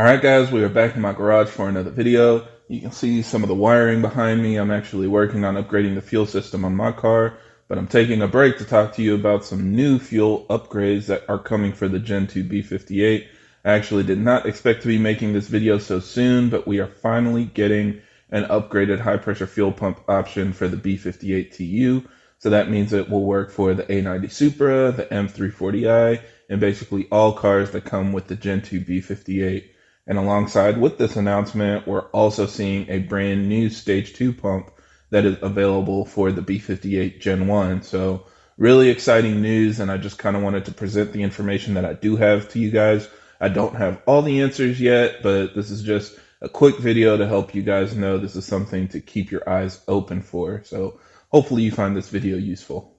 Alright guys, we are back in my garage for another video. You can see some of the wiring behind me. I'm actually working on upgrading the fuel system on my car, but I'm taking a break to talk to you about some new fuel upgrades that are coming for the Gen 2 B58. I actually did not expect to be making this video so soon, but we are finally getting an upgraded high pressure fuel pump option for the B58 TU. So that means it will work for the A90 Supra, the M340i, and basically all cars that come with the Gen 2 B58. And alongside with this announcement, we're also seeing a brand new stage two pump that is available for the B58 Gen 1. So really exciting news. And I just kind of wanted to present the information that I do have to you guys. I don't have all the answers yet, but this is just a quick video to help you guys know this is something to keep your eyes open for. So hopefully you find this video useful.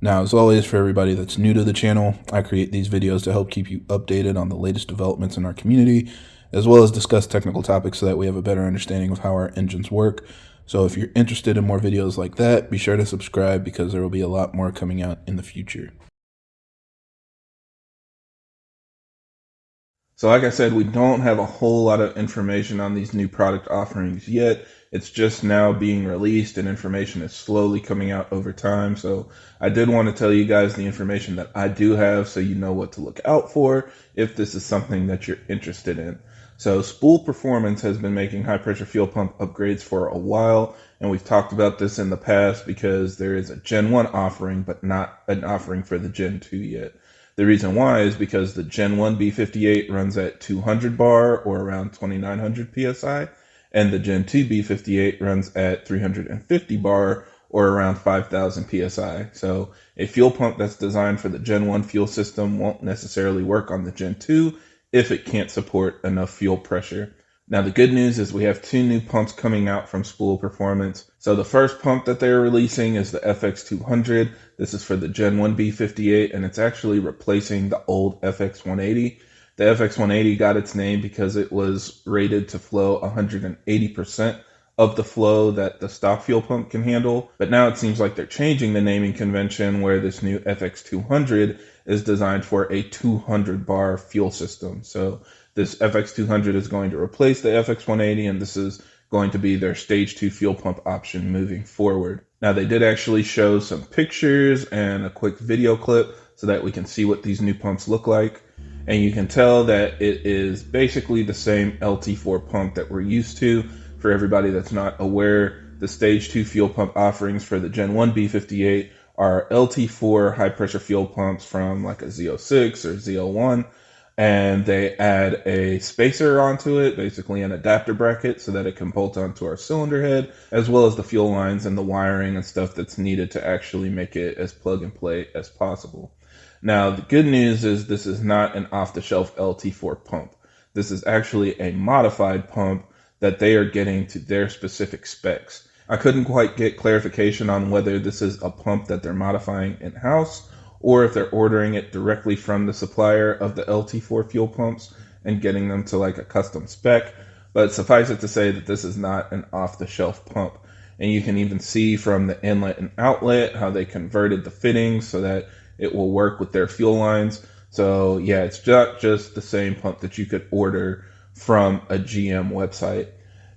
Now, as always, for everybody that's new to the channel, I create these videos to help keep you updated on the latest developments in our community, as well as discuss technical topics so that we have a better understanding of how our engines work. So if you're interested in more videos like that, be sure to subscribe because there will be a lot more coming out in the future. So like I said, we don't have a whole lot of information on these new product offerings yet. It's just now being released and information is slowly coming out over time. So I did want to tell you guys the information that I do have so you know what to look out for if this is something that you're interested in. So Spool Performance has been making high pressure fuel pump upgrades for a while. And we've talked about this in the past because there is a Gen 1 offering, but not an offering for the Gen 2 yet. The reason why is because the Gen 1 B58 runs at 200 bar or around 2900 PSI and the Gen 2 B58 runs at 350 bar or around 5000 psi. So a fuel pump that's designed for the Gen 1 fuel system won't necessarily work on the Gen 2 if it can't support enough fuel pressure. Now the good news is we have two new pumps coming out from Spool Performance. So the first pump that they're releasing is the FX200. This is for the Gen 1 B58 and it's actually replacing the old FX180. The FX180 got its name because it was rated to flow 180% of the flow that the stock fuel pump can handle. But now it seems like they're changing the naming convention where this new FX200 is designed for a 200 bar fuel system. So this FX200 is going to replace the FX180 and this is going to be their stage two fuel pump option moving forward. Now they did actually show some pictures and a quick video clip so that we can see what these new pumps look like and you can tell that it is basically the same LT4 pump that we're used to. For everybody that's not aware, the stage 2 fuel pump offerings for the Gen 1 B58 are LT4 high pressure fuel pumps from like a Z06 or ZL1 and they add a spacer onto it, basically an adapter bracket so that it can bolt onto our cylinder head, as well as the fuel lines and the wiring and stuff that's needed to actually make it as plug and play as possible. Now, the good news is this is not an off the shelf LT4 pump. This is actually a modified pump that they are getting to their specific specs. I couldn't quite get clarification on whether this is a pump that they're modifying in house or if they're ordering it directly from the supplier of the LT4 fuel pumps and getting them to like a custom spec. But suffice it to say that this is not an off the shelf pump. And you can even see from the inlet and outlet how they converted the fittings so that it will work with their fuel lines. So yeah, it's not just the same pump that you could order from a GM website.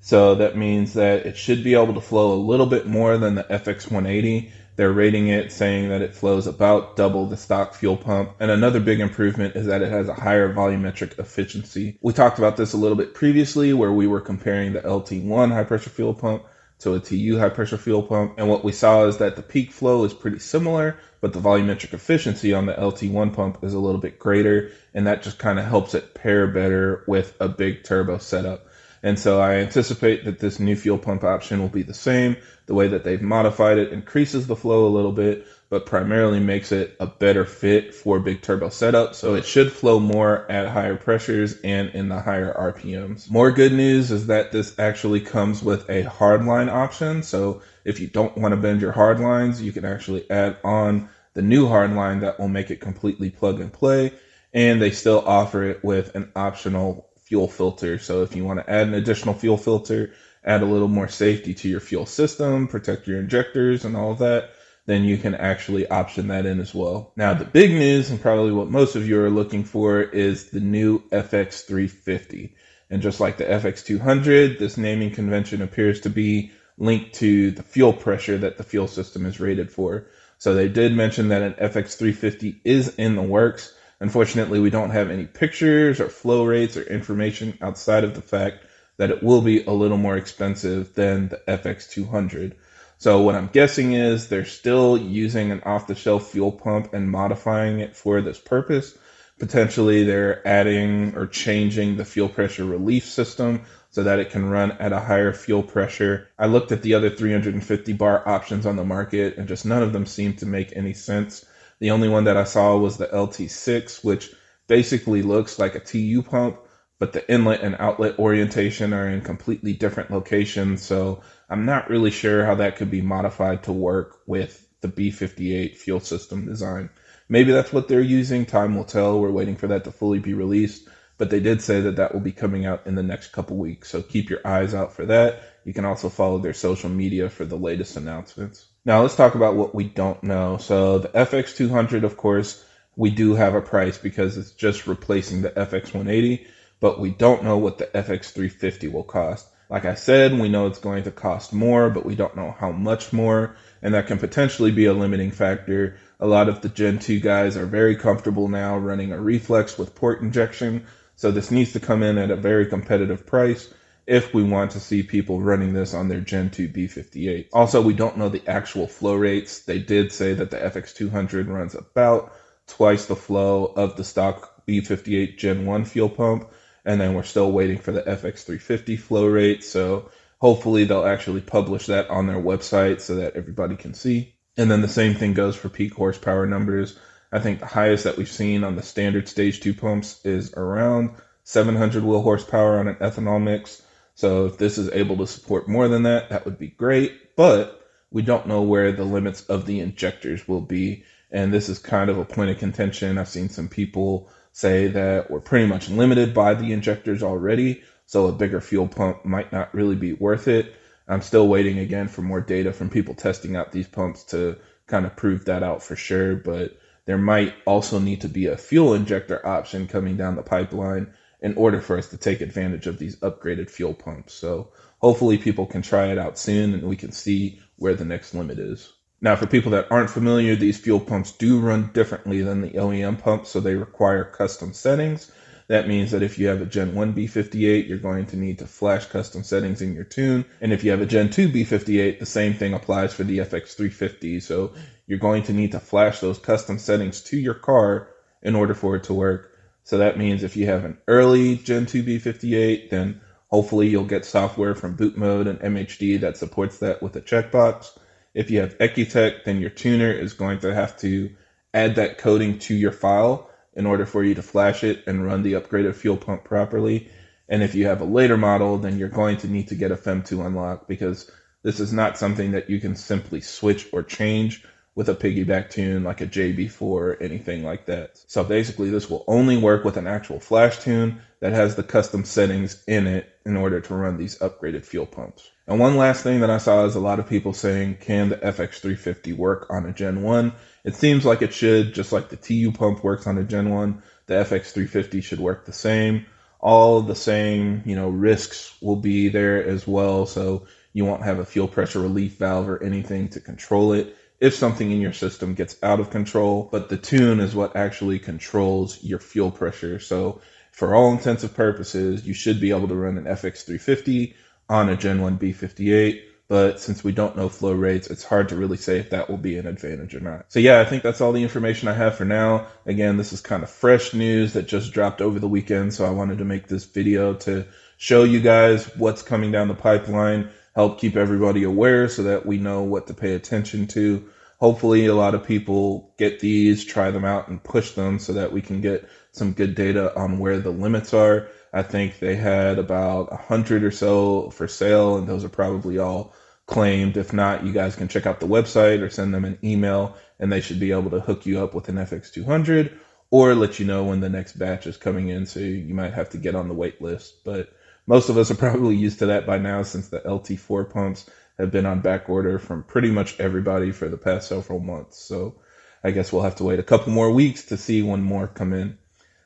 So that means that it should be able to flow a little bit more than the FX180. They're rating it saying that it flows about double the stock fuel pump. And another big improvement is that it has a higher volumetric efficiency. We talked about this a little bit previously where we were comparing the LT1 high pressure fuel pump to a TU high pressure fuel pump. And what we saw is that the peak flow is pretty similar, but the volumetric efficiency on the LT1 pump is a little bit greater. And that just kind of helps it pair better with a big turbo setup. And so I anticipate that this new fuel pump option will be the same. The way that they've modified it increases the flow a little bit, but primarily makes it a better fit for big turbo setup. So it should flow more at higher pressures and in the higher RPMs. More good news is that this actually comes with a hardline option. So if you don't want to bend your hard lines, you can actually add on the new hardline that will make it completely plug and play. And they still offer it with an optional fuel filter. So if you want to add an additional fuel filter add a little more safety to your fuel system, protect your injectors and all of that, then you can actually option that in as well. Now, the big news, and probably what most of you are looking for, is the new FX350. And just like the FX200, this naming convention appears to be linked to the fuel pressure that the fuel system is rated for. So they did mention that an FX350 is in the works. Unfortunately, we don't have any pictures or flow rates or information outside of the fact that it will be a little more expensive than the FX200. So what I'm guessing is they're still using an off-the-shelf fuel pump and modifying it for this purpose. Potentially they're adding or changing the fuel pressure relief system so that it can run at a higher fuel pressure. I looked at the other 350 bar options on the market and just none of them seemed to make any sense. The only one that I saw was the LT6, which basically looks like a TU pump, but the inlet and outlet orientation are in completely different locations. So I'm not really sure how that could be modified to work with the B58 fuel system design. Maybe that's what they're using. Time will tell. We're waiting for that to fully be released. But they did say that that will be coming out in the next couple weeks. So keep your eyes out for that. You can also follow their social media for the latest announcements. Now let's talk about what we don't know. So the FX200, of course, we do have a price because it's just replacing the FX180, but we don't know what the FX350 will cost. Like I said, we know it's going to cost more, but we don't know how much more, and that can potentially be a limiting factor. A lot of the Gen 2 guys are very comfortable now running a reflex with port injection, so this needs to come in at a very competitive price if we want to see people running this on their Gen 2 B58. Also, we don't know the actual flow rates. They did say that the FX200 runs about twice the flow of the stock B58 Gen 1 fuel pump, and then we're still waiting for the FX350 flow rate. So hopefully they'll actually publish that on their website so that everybody can see. And then the same thing goes for peak horsepower numbers. I think the highest that we've seen on the standard stage 2 pumps is around 700 wheel horsepower on an ethanol mix so if this is able to support more than that, that would be great. But we don't know where the limits of the injectors will be. And this is kind of a point of contention. I've seen some people say that we're pretty much limited by the injectors already. So a bigger fuel pump might not really be worth it. I'm still waiting again for more data from people testing out these pumps to kind of prove that out for sure. But there might also need to be a fuel injector option coming down the pipeline in order for us to take advantage of these upgraded fuel pumps. So hopefully people can try it out soon and we can see where the next limit is. Now, for people that aren't familiar, these fuel pumps do run differently than the OEM pumps, so they require custom settings. That means that if you have a Gen 1 B58, you're going to need to flash custom settings in your tune. And if you have a Gen 2 B58, the same thing applies for the FX350. So you're going to need to flash those custom settings to your car in order for it to work. So that means if you have an early Gen 2 B58, then hopefully you'll get software from bootmod and MHD that supports that with a checkbox. If you have ECUTek, then your tuner is going to have to add that coding to your file in order for you to flash it and run the upgraded fuel pump properly. And if you have a later model, then you're going to need to get a FEM2 unlock because this is not something that you can simply switch or change with a piggyback tune like a JB4 or anything like that. So basically this will only work with an actual flash tune that has the custom settings in it in order to run these upgraded fuel pumps. And one last thing that I saw is a lot of people saying, can the FX350 work on a Gen 1? It seems like it should, just like the TU pump works on a Gen 1, the FX350 should work the same. All the same, you know, risks will be there as well. So you won't have a fuel pressure relief valve or anything to control it if something in your system gets out of control, but the tune is what actually controls your fuel pressure. So for all intents intensive purposes, you should be able to run an FX350 on a Gen 1 B58. But since we don't know flow rates, it's hard to really say if that will be an advantage or not. So yeah, I think that's all the information I have for now. Again, this is kind of fresh news that just dropped over the weekend. So I wanted to make this video to show you guys what's coming down the pipeline help keep everybody aware so that we know what to pay attention to. Hopefully, a lot of people get these, try them out, and push them so that we can get some good data on where the limits are. I think they had about a hundred or so for sale, and those are probably all claimed. If not, you guys can check out the website or send them an email, and they should be able to hook you up with an FX200 or let you know when the next batch is coming in. So you might have to get on the wait list. But most of us are probably used to that by now since the LT4 pumps have been on back order from pretty much everybody for the past several months. So I guess we'll have to wait a couple more weeks to see when more come in.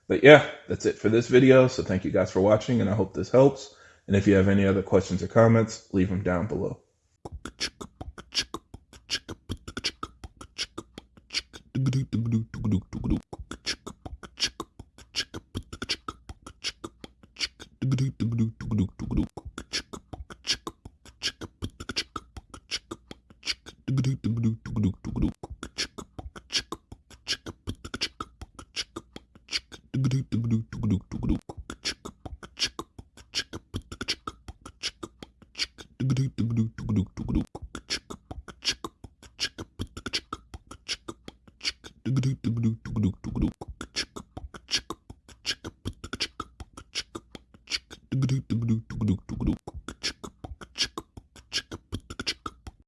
But yeah, that's it for this video. So thank you guys for watching and I hope this helps. And if you have any other questions or comments, leave them down below.